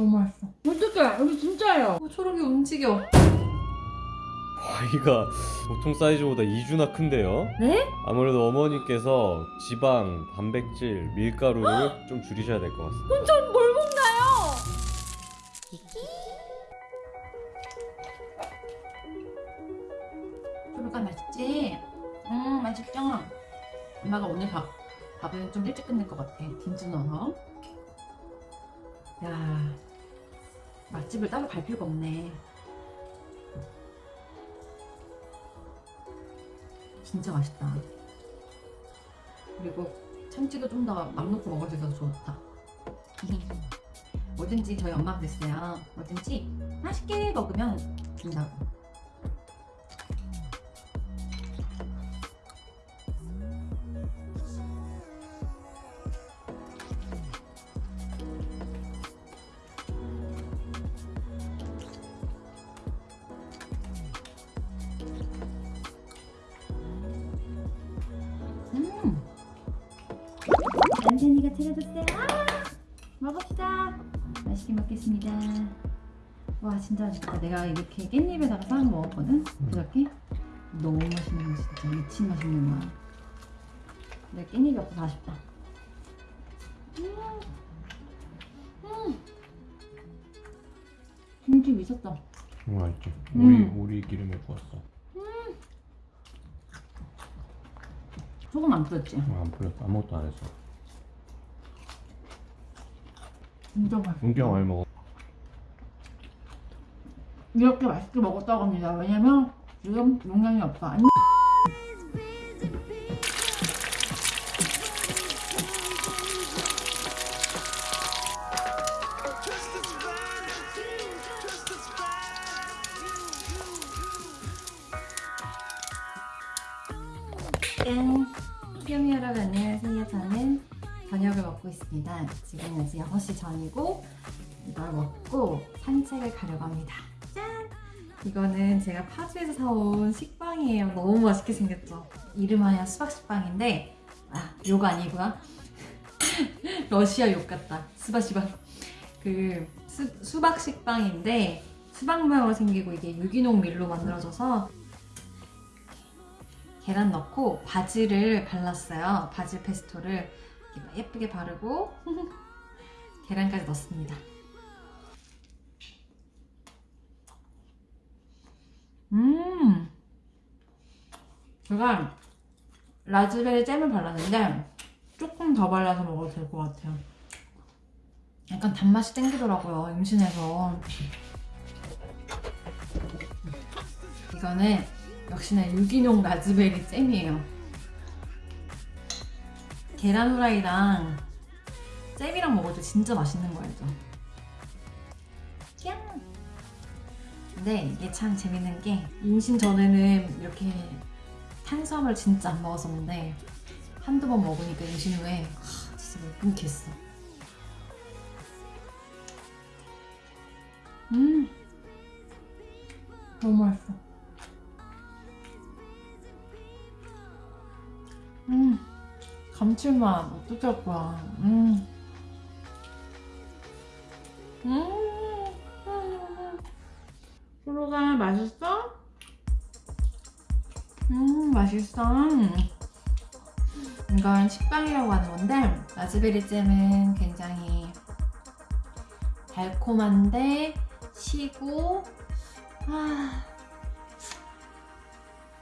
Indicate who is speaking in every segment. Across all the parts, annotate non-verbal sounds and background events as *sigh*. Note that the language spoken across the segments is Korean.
Speaker 1: 너무 맛있어. 어떡해, 여기 진짜예요. 어, 초록이 움직여.
Speaker 2: 과이가 보통 사이즈보다 2주나 큰데요.
Speaker 1: 네?
Speaker 2: 아무래도 어머니께서 지방, 단백질, 밀가루를 좀 줄이셔야 될 것 같습니다.
Speaker 1: 전뭘 먹나요? 초록아 맛있지? 음 맛있죠? 엄마가 오늘 밥, 밥은 좀 일찍 끝낼 것 같아. 김치 넣어서. 야 맛집을 따로 갈 필요가 없네. 진짜 맛있다. 그리고 참치도 좀더맘 놓고 먹을 수 있어서 좋다. *laughs* 뭐든지 저희 엄마가 그랬어요. 뭐든지 맛있게 먹으면 된다고. 안전이가 차려줬어요. 아, 먹읍시다. 맛있게 먹겠습니다. 와 진짜 맛있다. 내가 이렇게 깻잎에다가 싸서 먹었거든. 그저께 너무 맛있는 거 진짜 미친 맛있는 거야. 내 깻잎이 없어서 아쉽다. 음, 음. 김치 미쳤다.
Speaker 2: 맛있지.
Speaker 1: 음.
Speaker 2: 오리 기름에 구웠어.
Speaker 1: 소금 안 뿌렸지?
Speaker 2: 안 뿌렸어. 아무것도 안 했어.
Speaker 1: 진짜 맛있어.
Speaker 2: 은경 많이 먹어.
Speaker 1: 이렇게 맛있게 먹었다고 합니다. 왜냐면 지금 용량이 없어. 먹고 산책을 가려고 합니다. 짠! 이거는 제가 파주에서 사온 식빵이에요. 너무 맛있게 생겼죠? 이름하여 수박식빵인데 아, 욕 아니고요. *laughs* 러시아 욕 같다. 수박시박. 그 수, 수박식빵인데 수박 모양으로 생기고 이게 유기농 밀로 만들어져서 계란 넣고 바질을 발랐어요. 바질 페스토를 예쁘게 바르고 *laughs* 계란까지 넣습니다. 음, 제가 라즈베리 잼을 발랐는데 조금 더 발라서 먹어도 될 것 같아요. 약간 단맛이 땡기더라고요, 임신해서. 이거는 역시나 유기농 라즈베리 잼이에요. 계란 후라이랑 잼이랑 때 진짜 맛있는 거 알죠? 근데 이게 참 재밌는 게 임신 전에는 이렇게 탄수화물 진짜 안 먹었었는데 한두 번 먹으니까 임신 후에 하, 진짜 못 끊겠어. 음 너무 맛있어. 음 감칠맛 어떻게 할 거야. 음. 음. 맛있어. 이건 식빵이라고 하는 건데 라즈베리 잼은 굉장히 달콤한데 시고 아,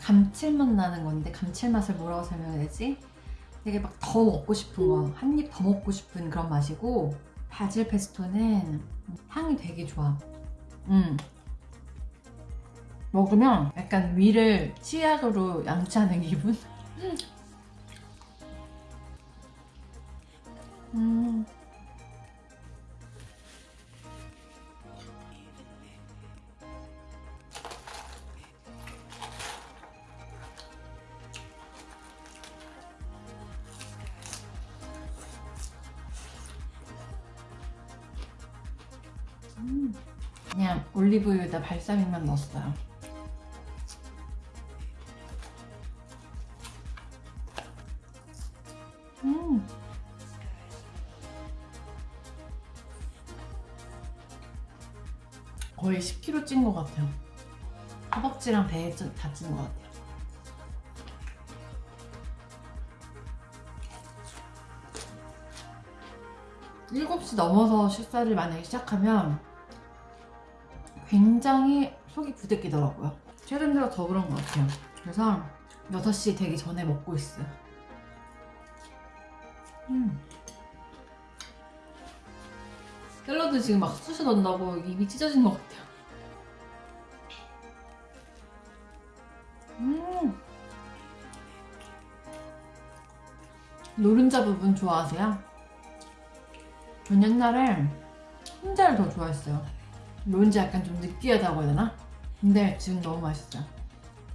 Speaker 1: 감칠맛 나는 건데 감칠맛을 뭐라고 설명해야 되지? 되게 막 더 먹고 싶은 거, 한 입 더 먹고 싶은 그런 맛이고 바질 페스토는 향이 되게 좋아. 음. 먹으면 약간 위를 치약으로 양치하는 기분? *laughs* 음. 음. 그냥 올리브유에다 발사믹만 넣었어요. 찐 것 같아요. 허벅지랑 배에 ጭ- 다 찌는 것 같아요. 일곱 시 넘어서 식사를 만약에 시작하면 굉장히 속이 부대끼더라고요. 최근 들어 더 그런 것 같아요. 그래서 6시 되기 전에 먹고 있어요. 음. 샐러드 지금 막 쑤셔 넣는다고 입이 찢어진 것 같아요. 음. 노른자 부분 좋아하세요? 전 옛날에 흰자를 더 좋아했어요. 노른자 약간 좀 느끼하다고 해야 되나? 근데 지금 너무 맛있어요.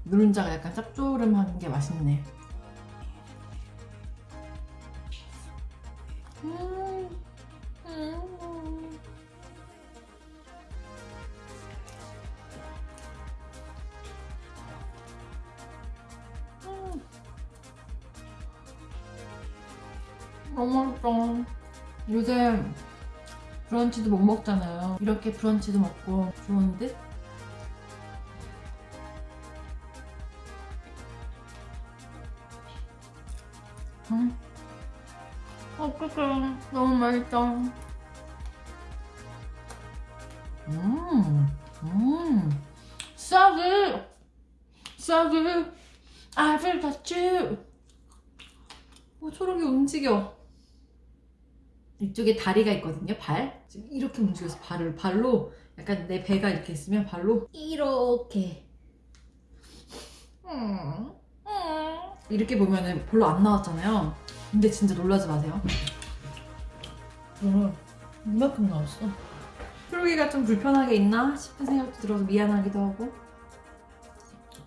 Speaker 1: 노른자가 약간 짭조름한 게 맛있네. 음. 음. 요새 브런치도 못 먹잖아요. 이렇게 브런치도 먹고 좋은 듯? 음. 어떡해. 너무 맛있다. 음, 음. 싸그! 싸그! I've got you! 어, 초록이 움직여. 이쪽에 다리가 있거든요, 발. 지금 이렇게 움직여서 발을, 발로, 약간 내 배가 이렇게 있으면 발로 이렇게. 이렇게 보면은 별로 안 나왔잖아요. 근데 진짜 놀라지 마세요. 음, 이만큼 나왔어. 초록이가 좀 불편하게 있나 싶은 생각도 들어서 미안하기도 하고.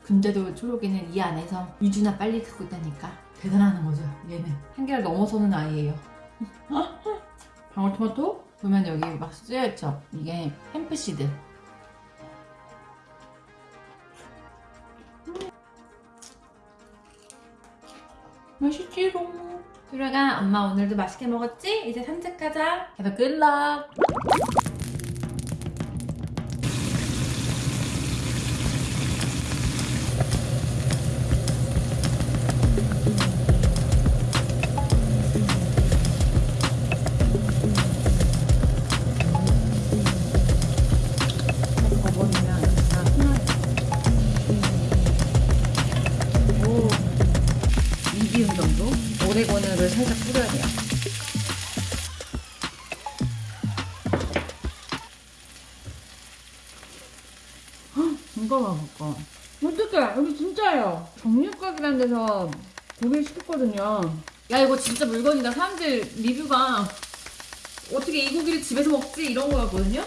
Speaker 1: 근데도 초록이는 이 안에서 2주나 빨리 크고 있다니까 대단한 거죠 얘는 한계를 넘어서는 아이예요 *laughs* 방울토마토? 보면 여기 막 쓰여있죠? 이게 햄프시드. 음. 맛있지롱. 초록아 엄마 오늘도 맛있게 먹었지? 이제 Have a good luck 고기를 시켰거든요. 야 이거 진짜 물건이다. 사람들 리뷰가 어떻게 이 고기를 집에서 먹지? 이런 거였거든요?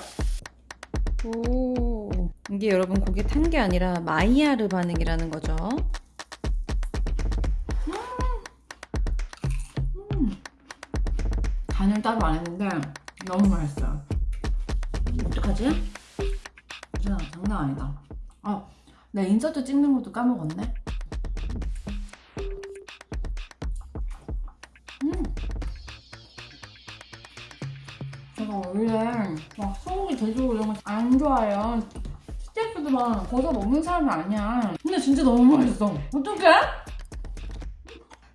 Speaker 1: 오 이게 여러분 고기 탄 게 아니라 마이야르 반응이라는 거죠. 음. 간을 따로 안 했는데 너무 맛있어요. 어떡하지? 진짜 장난 아니다. 아, 나 인서트 찍는 것도 까먹었네 제가 원래 막 소고기 돼지고기 이런 거 안 좋아해요. 스테이크도 막 거저 먹는 사람이 아니야. 근데 진짜 너무 맛있어. 어떡해?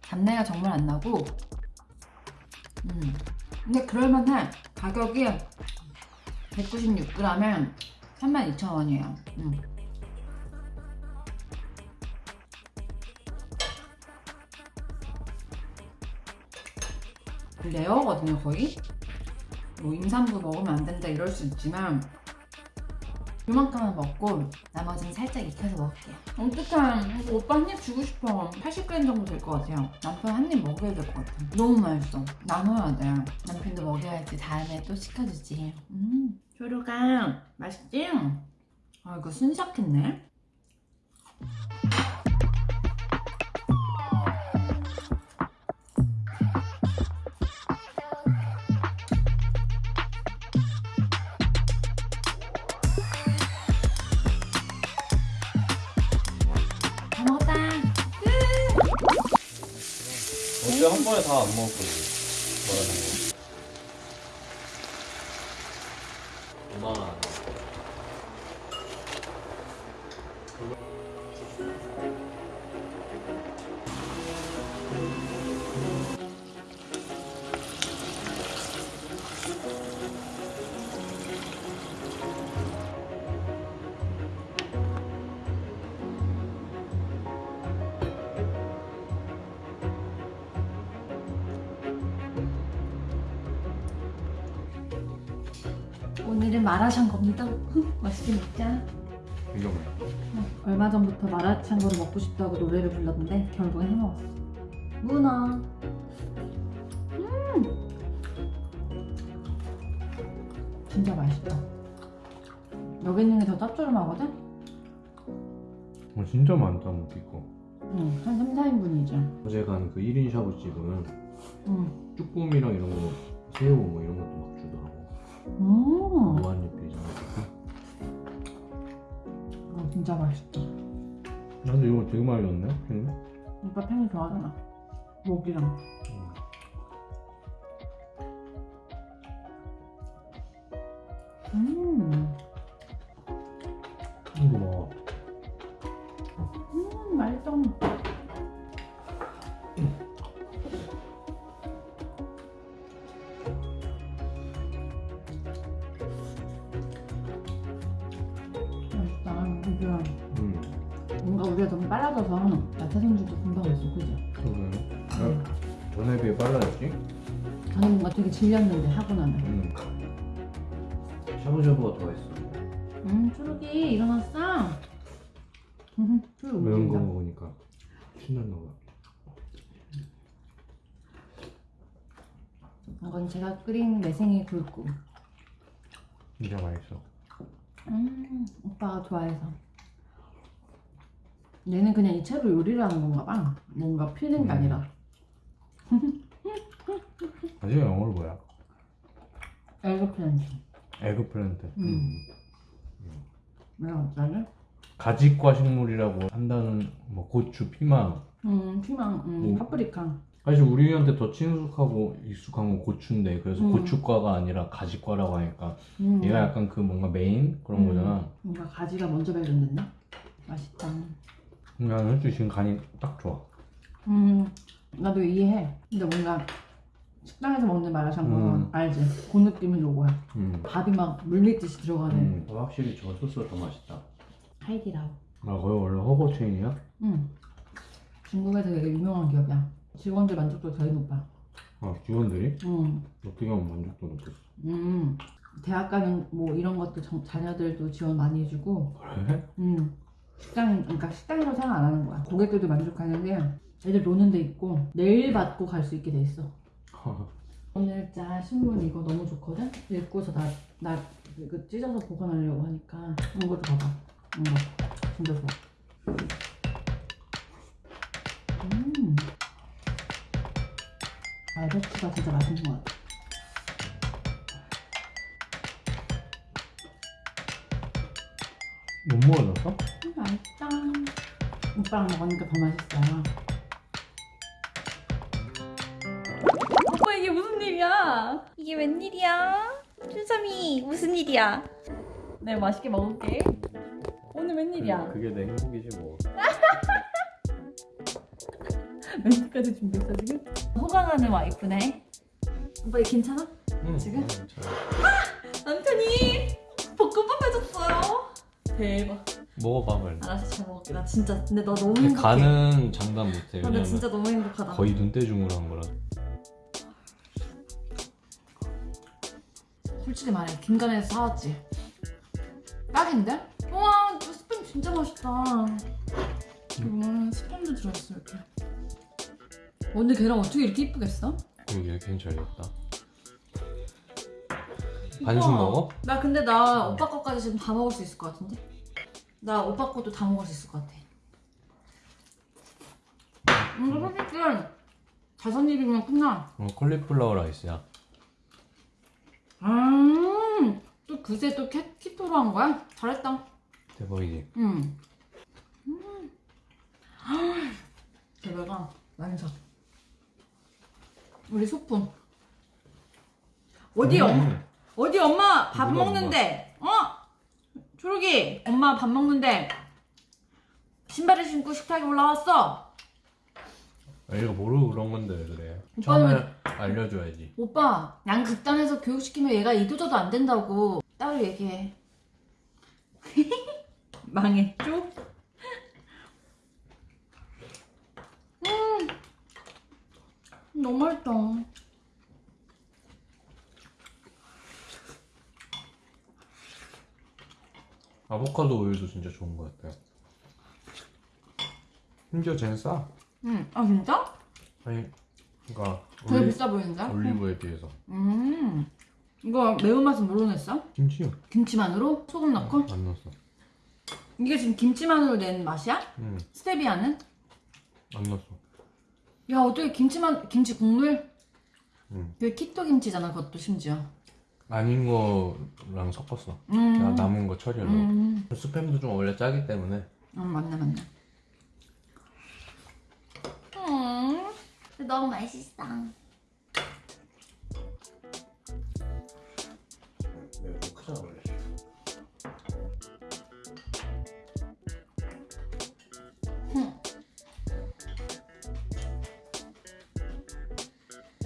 Speaker 1: 잡내가 정말 안 나고. 음. 근데 그럴만해. 가격이 196g에 32,000원이에요. 음. 레어거든요, 거의. 뭐 임산부 먹으면 안 된다 이럴 수 있지만 이만큼만 먹고 나머지는 살짝 익혀서 먹을게요. 어떡해 오빠 한 입 주고 싶어. 80g 정도 될 것 같아요. 남편 한 입 먹여야 될 것 같아 너무 맛있어. 나눠야 돼. 남편도 먹여야지 다음에 또 시켜주지. 음. 초로가 맛있지? 아 이거 순삭했네
Speaker 2: 어제 한 번에 다 안 먹었거든. 말하는 거. 엄마.
Speaker 1: 오늘은 마라샹궈입니다. 맛있게 먹자.
Speaker 2: 이거 뭐야?
Speaker 1: 얼마 전부터 마라샹궈를 먹고 싶다고 노래를 불렀는데 결국엔 해먹었어. 문어. 음. 진짜 맛있다. 여기 있는 게 더 짭조름하거든?
Speaker 3: 어, 진짜 많다 먹기 거
Speaker 1: 응, 한 3, 4인분이죠.
Speaker 3: 어제 간 그 1인 샤브집은
Speaker 1: 응.
Speaker 3: 쭈꾸미랑 이런 거 새우 뭐 이런 것도
Speaker 1: 음.
Speaker 3: 무한리필이잖아
Speaker 1: 어, 진짜 맛있다.
Speaker 3: 나도 이거 되게 많이 넣었네 응?
Speaker 1: 오빠 팽이 좋아하잖아. 목이랑. 음.
Speaker 3: 전에 비해 빨라졌지?
Speaker 1: 저는 뭔가 되게 질렸는데 하고 나면.
Speaker 3: 응 샤브샤브가 더 했어
Speaker 1: 음, 초록이 일어났어. 음, 초록
Speaker 3: 매운 거. 먹으니까 신났나 봐
Speaker 1: 이건 제가 끓인 매생이 굴국.
Speaker 3: 진짜 맛있어
Speaker 1: 음, 오빠가 좋아해서. 얘는 그냥 이 채로 요리를 하는 건가 봐. 뭔가 filling이
Speaker 3: 음.
Speaker 1: 아니라. *laughs*
Speaker 3: 가지 영어로 뭐야? eggplant. eggplant
Speaker 1: 음. 내가 어쩌지?
Speaker 3: 가지과 식물이라고 한다는 뭐 고추, 피망
Speaker 1: 음, 피망, 음,
Speaker 3: 뭐.
Speaker 1: 파프리카.
Speaker 3: 사실 우리한테 더 친숙하고 익숙한 건 고추인데 그래서
Speaker 1: 음.
Speaker 3: 고추과가 아니라 가지과라고 하니까
Speaker 1: 음,
Speaker 3: 얘가 약간 그 뭔가 메인 그런
Speaker 1: 음.
Speaker 3: 거잖아
Speaker 1: 뭔가 가지가 먼저 발견됐나? 맛있다.
Speaker 3: 나는 솔직히 지금 간이 딱 좋아
Speaker 1: 음, 나도 이해해. 근데 뭔가 식당에서 먹는 마라샹궈는
Speaker 3: 음.
Speaker 1: 알지? 그 느낌이 로고야.
Speaker 3: 음.
Speaker 1: 밥이 막 물밀듯이 들어가는
Speaker 3: 음. 확실히 저 소스가 더 맛있다
Speaker 1: 하이디라오.
Speaker 3: 아 거기 원래 허거 체인이야?
Speaker 1: 응. 중국에서 되게 유명한 기업이야. 직원들 만족도 되게 높아.
Speaker 3: 아 직원들이?
Speaker 1: 응.
Speaker 3: 어떻게 하면 만족도 높겠어
Speaker 1: 음. 대학 가는 뭐 이런 것도 정- 자녀들도 지원 많이 해주고.
Speaker 3: 그래?
Speaker 1: 음. 식당, 그러니까 식당에서 생각 안 하는 거야. 고객들도 만족하는데 애들 노는 데 있고 내일 받고 갈 수 있게 돼 있어. *laughs* 오늘자 신문 이거 너무 좋거든? 읽고서 나, 나 이거 찢어서 보관하려고 하니까 이것도 봐봐 이거 진짜 좋아 음 알배추가 진짜 맛있는 것 같아
Speaker 3: 못 먹어졌어?
Speaker 1: 음, 맛있다 오빠랑 먹으니까 더 맛있어요
Speaker 4: 웬일이야? 춘삼이 무슨 일이야? 내가 맛있게 먹을게. 오늘 웬일이야?
Speaker 2: 그게 내 행복이지 뭐. *laughs*
Speaker 1: 멘트까지 준비했어 지금?
Speaker 4: 호강하는 와이프네. 오빠 이거 괜찮아?
Speaker 2: 응.
Speaker 1: 지금?
Speaker 2: 응, 잘.
Speaker 4: 남편이 볶음밥 해줬어요. 대박.
Speaker 2: 먹어봐 빨리.
Speaker 4: 알았어 잘 먹을게. 나 진짜 근데 나 너무
Speaker 2: 근데
Speaker 4: 행복해.
Speaker 2: 간은 장담 못해.
Speaker 4: 아, 나
Speaker 2: 왜냐면
Speaker 4: 진짜 너무 행복하다.
Speaker 2: 거의 눈대중으로 한 거라.
Speaker 1: 솔직히 말해 김간에서 사왔지 딱인데? 와 스팸 진짜 맛있다 음, 스팸도 들어있어 이렇게 언니 걔랑 어떻게 이렇게 이쁘겠어?
Speaker 2: 그러게 괜찮겠다. 반숙 먹어?
Speaker 1: 나 근데 나 오빠 거까지 지금 다 먹을 수 있을 것 같은데? 나 오빠 것도 다 먹을 수 있을 것 같아 이거 솔직히 다섯 입이면 끝나
Speaker 2: 어, 콜리플라워 라이스야.
Speaker 1: 음, 또 그새 또 캐, 키토로 한 거야? 잘했다
Speaker 2: 대박이지.
Speaker 1: 응. 음. 대박아, 완성. 우리 소품. 어디 엄
Speaker 2: 음.
Speaker 1: 어디 엄마 밥 먹는데? 어? 초록이 엄마 밥 먹는데 신발을 신고 식탁에 올라왔어.
Speaker 3: 아, 얘가 모르고 그런 건데 왜 그래
Speaker 1: 오빠는
Speaker 3: 처음에 알려줘야지
Speaker 1: 오빠 양 극단에서 교육시키면 얘가 이도저도 안 된다고 따로 얘기해. *laughs* 망했죠? 음, 너무 맛있다.
Speaker 3: 아보카도 오일도 진짜 좋은 것 같아요 심지어 쟤는 싸
Speaker 1: 음, 아 진짜?
Speaker 3: 아니 그러니까
Speaker 1: 되게
Speaker 3: 올리,
Speaker 1: 비싸 보이는데?
Speaker 3: 올리브에 비해서
Speaker 1: 음, 이거 매운맛은 뭘로 냈어?
Speaker 3: 김치요
Speaker 1: 김치만으로? 소금 넣고?
Speaker 3: 안 넣었어
Speaker 1: 이게 지금 김치만으로 낸 맛이야?
Speaker 3: 응안
Speaker 1: 스테비아는?
Speaker 3: 넣었어
Speaker 1: 야 어떻게 김치만 김치 국물?
Speaker 3: 응.
Speaker 1: 그 키토 김치잖아 그것도 심지어.
Speaker 3: 아닌 거랑 섞었어
Speaker 1: 음.
Speaker 3: 남은 거 처리하려고
Speaker 1: 음.
Speaker 3: 스팸도 좀 원래 짜기 때문에
Speaker 1: 음 맞네 맞네. 음. 너무 맛있어.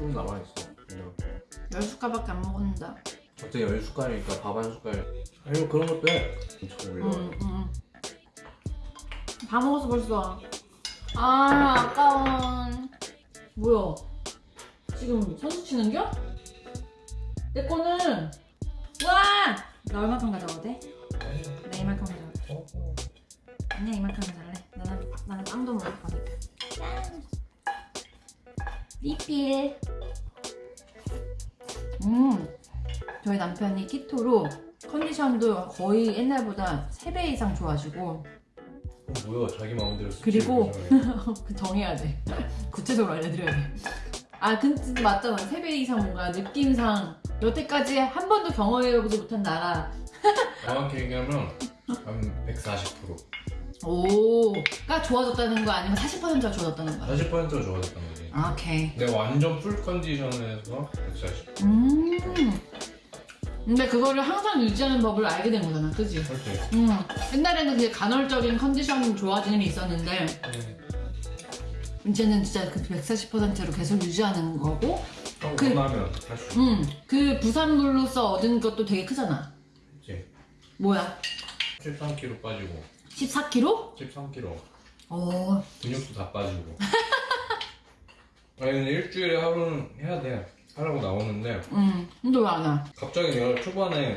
Speaker 3: 좀 남아있어 그냥
Speaker 1: 열 숟갈밖에 안 먹었는데.
Speaker 3: 어떻게 열 숟갈이니까 밥 한 숟갈 아니 뭐 그런 것도 해 엄청 올려
Speaker 1: 음, 음. 다 먹었어 벌써. 아 아까운. 뭐야? 지금 선수 치는겨? 내 거는 와! 나 얼마큼 가져가도 돼? 나 이만큼 가져가도 돼. 아니야 이만큼 가져갈래. 나는 나는 빵도 먹을 거니까. 짠. 리필. 음. 저희 남편이 키토로 컨디션도 거의 옛날보다 3배 이상 좋아지고
Speaker 3: 어, 뭐야 자기 마음대로
Speaker 1: 그리고-. *laughs* 그 정해야 돼. *laughs* 구체적으로 알려드려야 돼. 아, 근데 맞잖아. 3배 이상 뭔가 느낌상 여태까지 한 번도 경험해보지 못한 나라.
Speaker 3: 정확히 얘기하면 한 140%
Speaker 1: 오가 좋아졌다는 거 아니면 40%가 좋아졌다는 거야?
Speaker 3: 40%가 좋아졌단 거지
Speaker 1: 아, 오케이.
Speaker 3: 내가 완전 풀 컨디션에서 140
Speaker 1: 음. 근데 그거를 항상 유지하는 법을 알게 된 거잖아. 그지?
Speaker 3: 그렇지
Speaker 1: 음. 옛날에는 그게 간헐적인 컨디션 좋아지는 게 있었는데 이제는 진짜 그 140%로 계속 유지하는
Speaker 3: 거고
Speaker 1: 그-
Speaker 3: 나면 할수
Speaker 1: 음, 그 부산물로서 얻은 것도 되게 크잖아.
Speaker 3: 있지
Speaker 1: 뭐야?
Speaker 3: 13kg 빠지고
Speaker 1: 14kg?
Speaker 3: 13kg
Speaker 1: 어,
Speaker 3: 근육도 다 빠지고 *laughs* 아니 근데 일주일에 하루는 해야 돼 하라고 나오는데
Speaker 1: 음, 근데 왜안 와?
Speaker 3: 갑자기 내가 초반에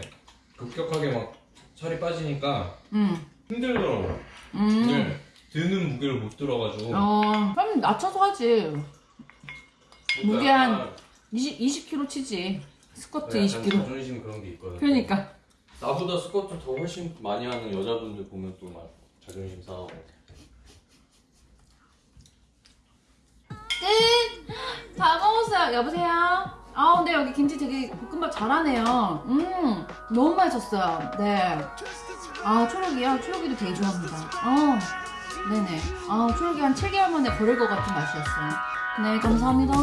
Speaker 3: 급격하게 막 살이 빠지니까
Speaker 1: 음,
Speaker 3: 힘들더라고
Speaker 1: 음.
Speaker 3: 근데 드는 무게를 못 들어가지고
Speaker 1: 어, 그럼 낮춰서 하지.
Speaker 3: 그러니까
Speaker 1: 무게 한
Speaker 3: 약간
Speaker 1: 20, 20kg 치지. 스쿼트
Speaker 3: 약간
Speaker 1: 20kg.
Speaker 3: 자존심 그런 게 있거든
Speaker 1: 그러니까.
Speaker 2: 나보다 스쿼트 더 훨씬 많이 하는 여자분들 보면 또 막 자존심 상하고.
Speaker 1: 끝! 다 먹었어요. 여보세요? 아, 근데 여기 김치 되게 볶음밥 잘하네요. 음, 너무 맛있었어요. 네. 아, 초록이요? 초록이도 되게 좋아합니다. 어, 네네. 아, 초록이 한 7개월 만에 버릴 것 같은 맛이었어요. 네, 감사합니다.